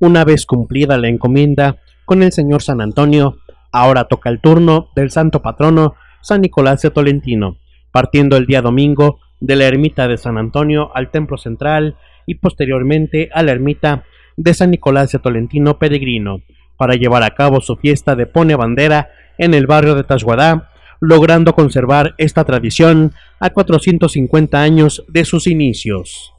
Una vez cumplida la encomienda con el señor San Antonio, ahora toca el turno del santo patrono San Nicolás de Tolentino, partiendo el día domingo de la ermita de San Antonio al templo central y posteriormente a la ermita de San Nicolás de Tolentino Peregrino, para llevar a cabo su fiesta de Pone Bandera en el barrio de Tasguadá, logrando conservar esta tradición a 450 años de sus inicios.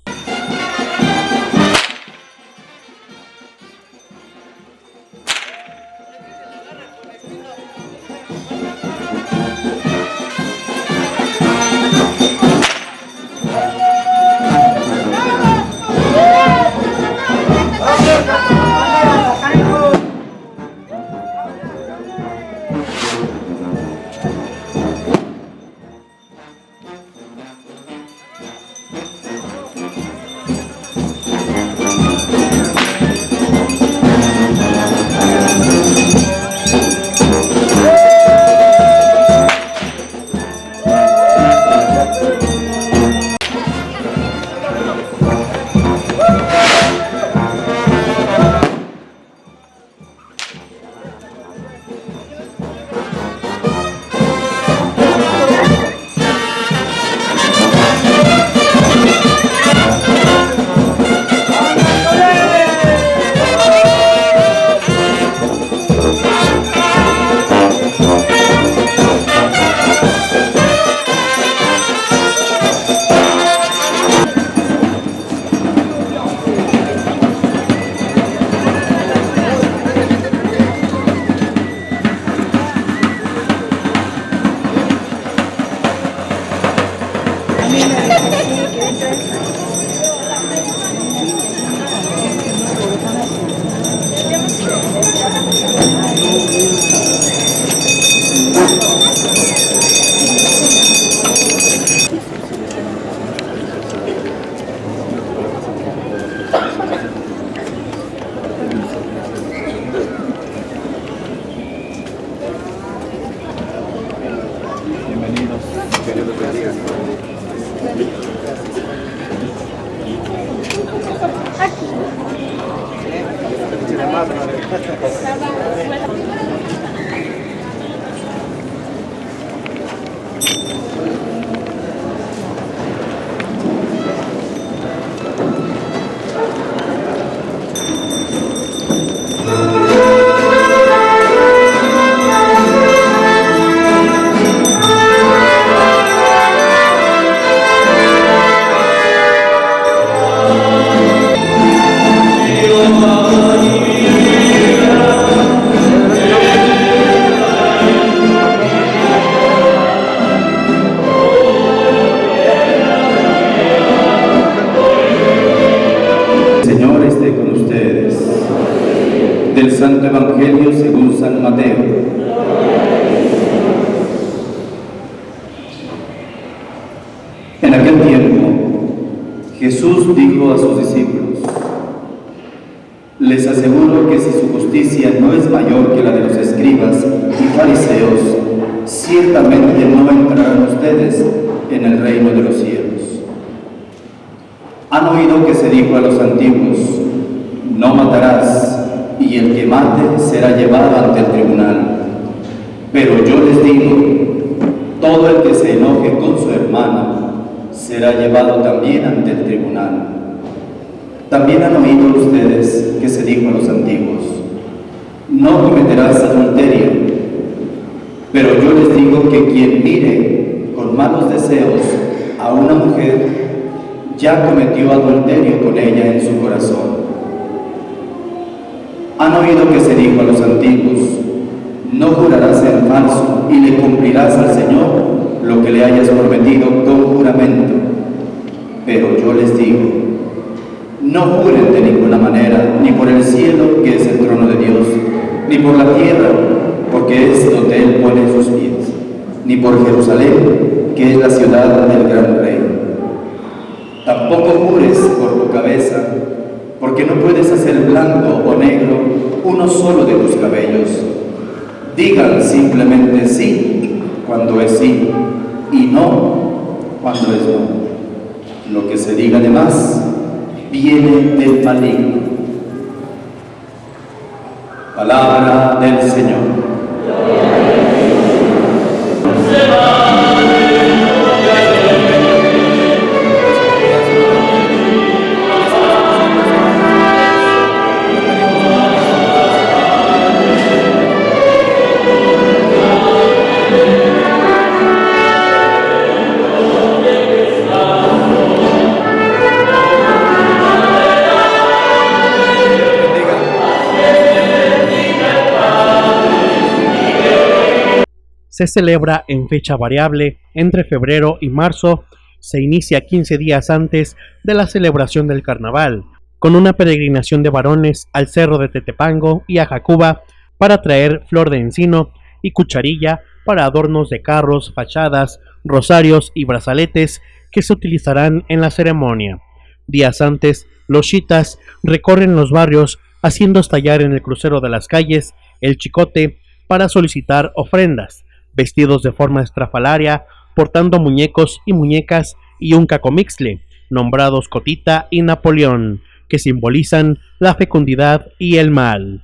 no es mayor que la de los escribas y fariseos, ciertamente no entrarán ustedes en el reino de los cielos. Han oído que se dijo a los antiguos, no matarás, y el que mate será llevado ante el tribunal. Pero yo les digo, todo el que se enoje con su hermano será llevado también ante el tribunal. También han oído ustedes que se dijo a los antiguos, no cometerás adulterio. Pero yo les digo que quien mire con malos deseos a una mujer, ya cometió adulterio con ella en su corazón. Han oído que se dijo a los antiguos, no jurarás en falso y le cumplirás al Señor lo que le hayas prometido con juramento. Pero yo les digo, no juren de ninguna manera, ni por el cielo que es el trono de Dios, ni por la tierra, porque es donde Él pone sus pies, ni por Jerusalén, que es la ciudad del gran rey. Tampoco jures por tu cabeza, porque no puedes hacer blanco o negro uno solo de tus cabellos. Digan simplemente sí cuando es sí y no cuando es no. Lo que se diga de más viene del maligno. Palabra del Señor. Se celebra en fecha variable entre febrero y marzo, se inicia 15 días antes de la celebración del carnaval, con una peregrinación de varones al cerro de Tetepango y a Jacuba para traer flor de encino y cucharilla para adornos de carros, fachadas, rosarios y brazaletes que se utilizarán en la ceremonia. Días antes, los chitas recorren los barrios haciendo estallar en el crucero de las calles el chicote para solicitar ofrendas, vestidos de forma estrafalaria, portando muñecos y muñecas y un cacomixle, nombrados Cotita y Napoleón, que simbolizan la fecundidad y el mal.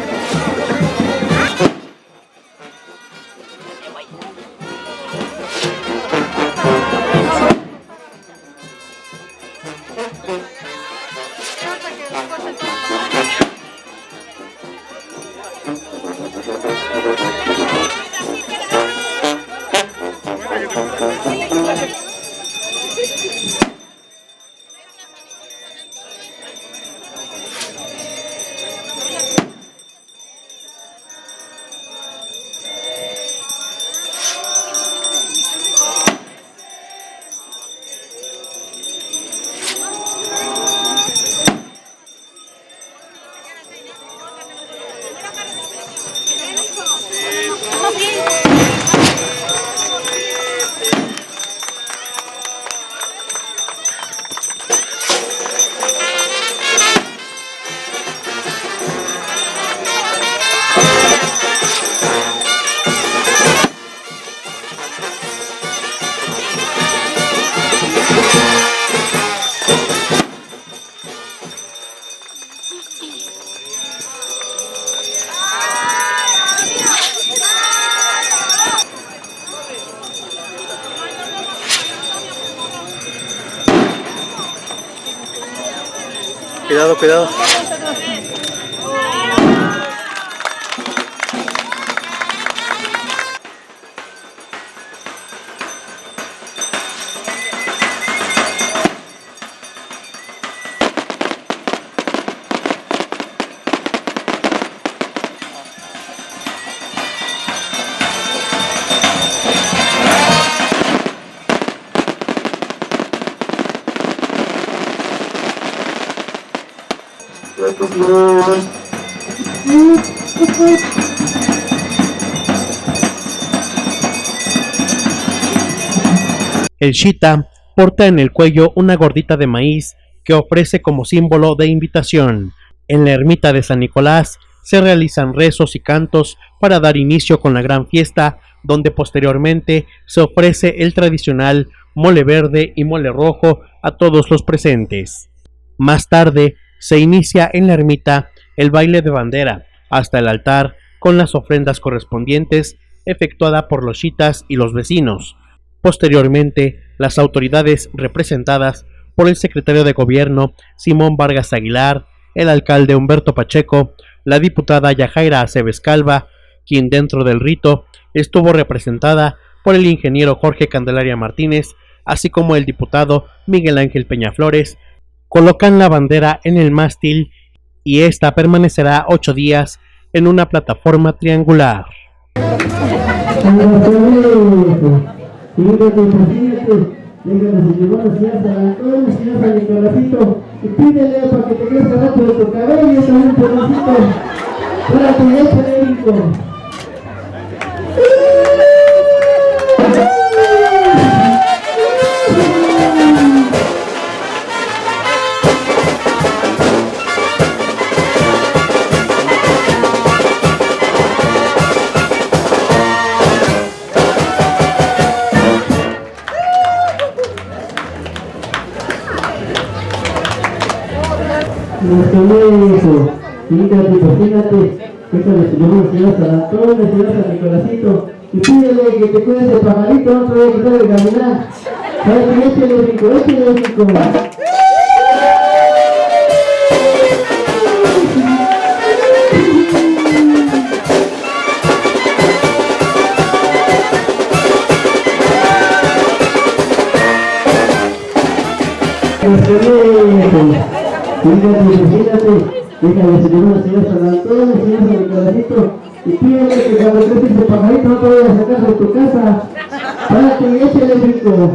Cuidado, cuidado. El Shita porta en el cuello una gordita de maíz que ofrece como símbolo de invitación. En la ermita de San Nicolás se realizan rezos y cantos para dar inicio con la gran fiesta, donde posteriormente se ofrece el tradicional mole verde y mole rojo a todos los presentes. Más tarde se inicia en la ermita el baile de bandera hasta el altar con las ofrendas correspondientes efectuada por los chitas y los vecinos. Posteriormente, las autoridades representadas por el secretario de gobierno Simón Vargas Aguilar, el alcalde Humberto Pacheco, la diputada Yajaira Aceves Calva, quien dentro del rito estuvo representada por el ingeniero Jorge Candelaria Martínez, así como el diputado Miguel Ángel Peñaflores, colocan la bandera en el mástil y esta permanecerá ocho días en una plataforma triangular. Déjame se llevó la señora San Antonio, señor San Nicolásito, y pídele para que te crezca rápido tu cabello, para polémico. Nuestro hijo, fíjate, imagínate, déjale su nombre, señor San Antonio, señor San Nicolásito, y pídele que te cuides el pajarito, no a quitar caminar. ¿Sabes qué? Échale rico, échale rico. Hijo. Fíjate, imagínate, déjale señor una señora San Antonio, señor San Nicolásito, y pídele que cuando creces ese pajarito no te vayas a sacar de tu casa. Párate y échale rico.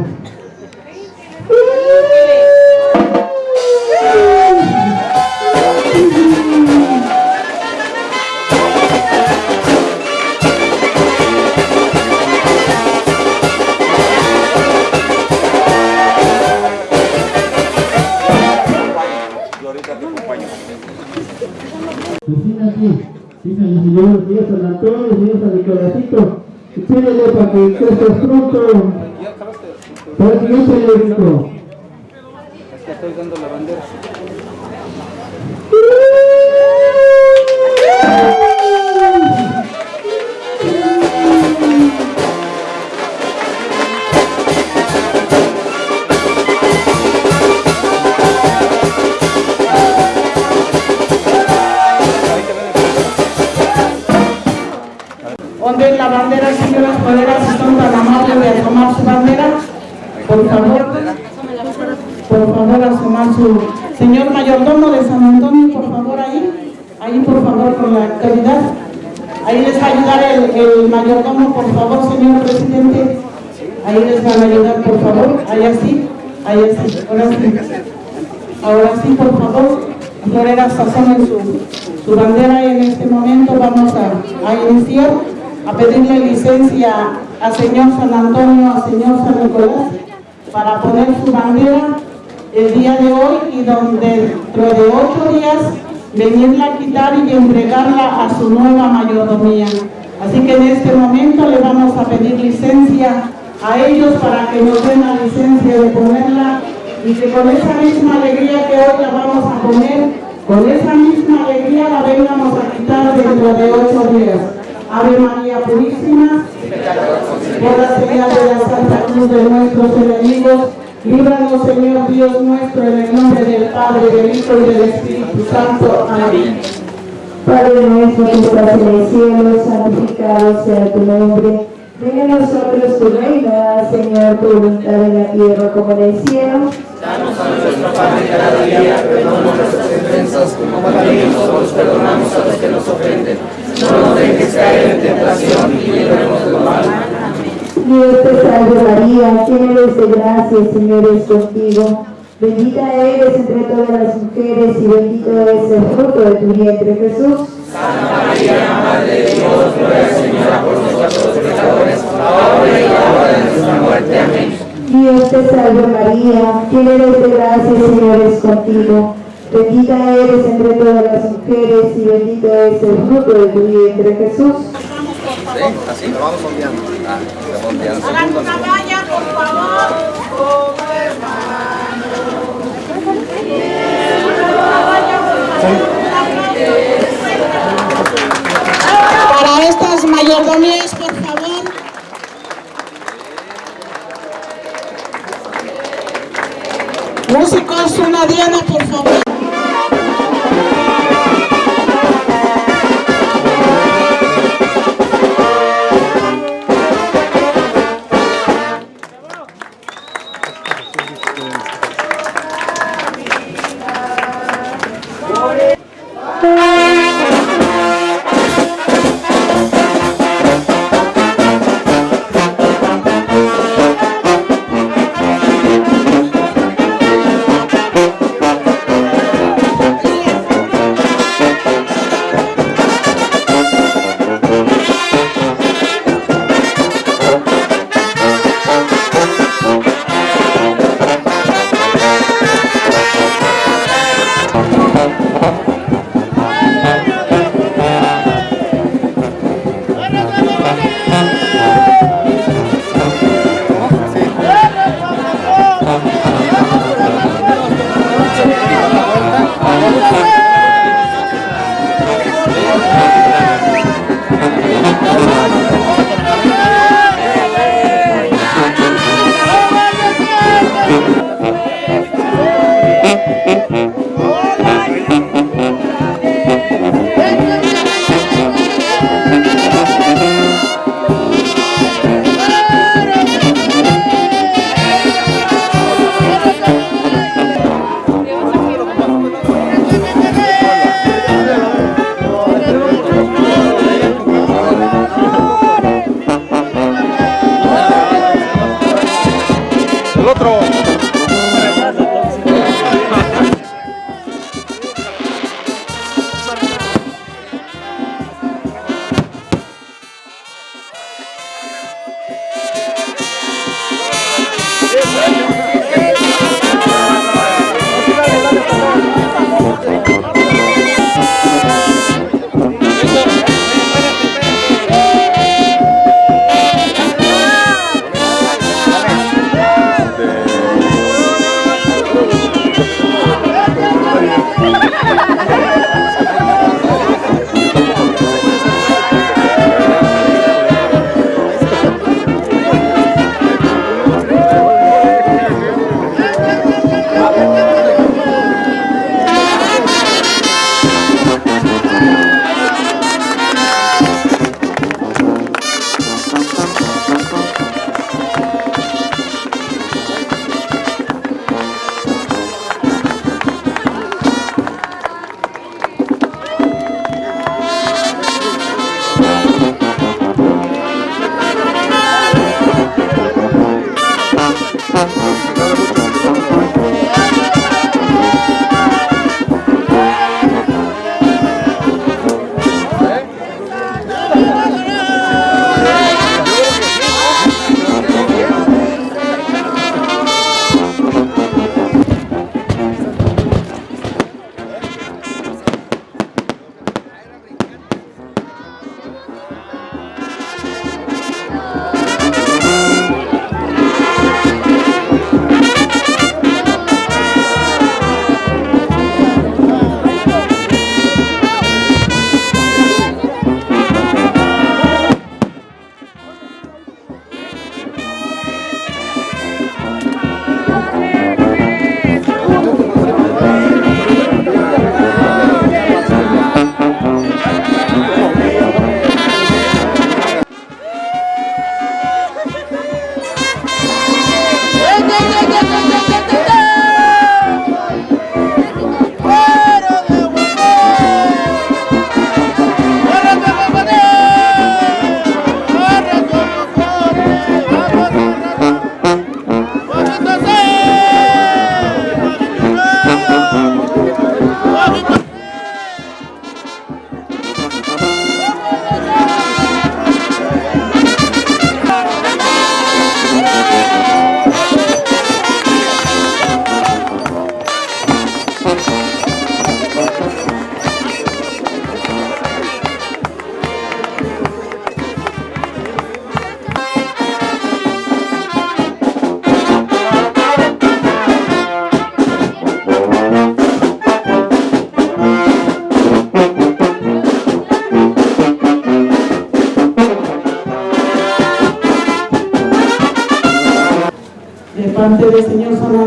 Imagínate, fíjale señor, señor San Antonio, señor San Nicolásito, pídele para que crezcas pronto. Para que échale rico. Es que estoy dando la bandera. Mayordomo de San Antonio, por favor, ahí, ahí, por favor, con la autoridad. Ahí les va a ayudar el, el mayordomo, por favor, señor presidente. Ahí les van a ayudar, por favor, ahí así, ahí así, ahora sí. Ahora sí, por favor, floreras asomen su, su bandera y en este momento vamos a, a iniciar a pedirle licencia al señor San Antonio, al señor San Nicolás, para poner su bandera el día de hoy y donde dentro de ocho días venirla a quitar y entregarla a su nueva mayordomía. Así que en este momento le vamos a pedir licencia a ellos para que nos den la licencia de ponerla y que con esa misma alegría que hoy la vamos a poner, con esa misma alegría la vengamos a quitar dentro de ocho días. Ave María Purísima, por la señal de la Santa Cruz de nuestros enemigos, líbranos Señor Dios nuestro en el nombre del Padre, del Hijo y del Espíritu Santo. Amén. Padre nuestro que estás en el cielo, santificado sea tu nombre. Venga a nosotros tu reino, Señor, tu voluntad en la tierra como en el cielo. Danos a nuestro pan de cada día, perdona nuestras ofensas, como también nosotros perdonamos a los que nos ofenden. No nos dejes caer en tentación y líbranos del mal. Dios te salve María, llena eres de gracia, el Señor es contigo. Bendita eres entre todas las mujeres y bendito es el fruto de tu vientre, Jesús. Santa María, Madre de Dios, ruega Señora por nosotros pecadores, ahora y en la hora de nuestra muerte. Amén. Dios te salve María, llena eres de gracia, el Señor es contigo. Bendita eres entre todas las mujeres y bendito es el fruto de tu vientre, Jesús. Sí, así lo vamos ondeando. Ah, lo ondeando. Hagan una valla, por favor. Para estas mayordomías, por favor. Músicos, una diana, por favor.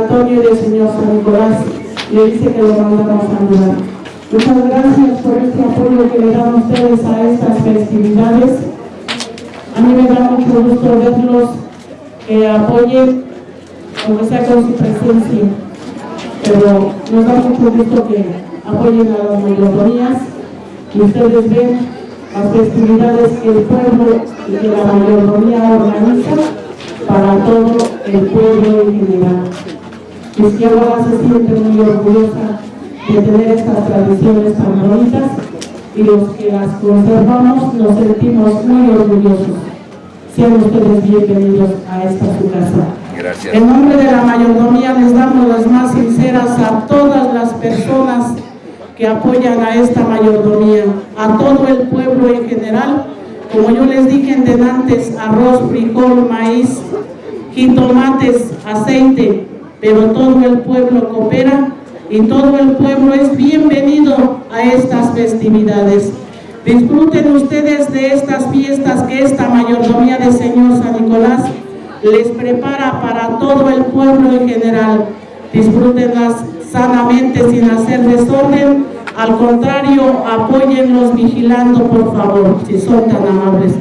Antonio y del Señor San Nicolás. Le dice que lo mandamos a ayudar. Muchas gracias por este apoyo que le dan ustedes a estas festividades. A mí me da mucho gusto verlos que apoyen, aunque sea con su presencia, pero nos da mucho gusto que apoyen a las mayorías y ustedes ven las festividades que el pueblo y que la mayoría organiza para todo el pueblo en general. Izquierda se siente muy orgullosa de tener estas tradiciones tan bonitas y los que las conservamos nos sentimos muy orgullosos. Sean ustedes bienvenidos a esta su casa. Gracias. En nombre de la mayordomía les damos las más sinceras a todas las personas que apoyan a esta mayordomía, a todo el pueblo en general. Como yo les dije en denantes, arroz, frijol, maíz, jitomates, aceite, pero todo el pueblo coopera y todo el pueblo es bienvenido a estas festividades. Disfruten ustedes de estas fiestas que esta mayordomía del Señor San Nicolás les prepara para todo el pueblo en general. Disfrútenlas sanamente sin hacer desorden. Al contrario, apóyenlos vigilando, por favor, si son tan amables.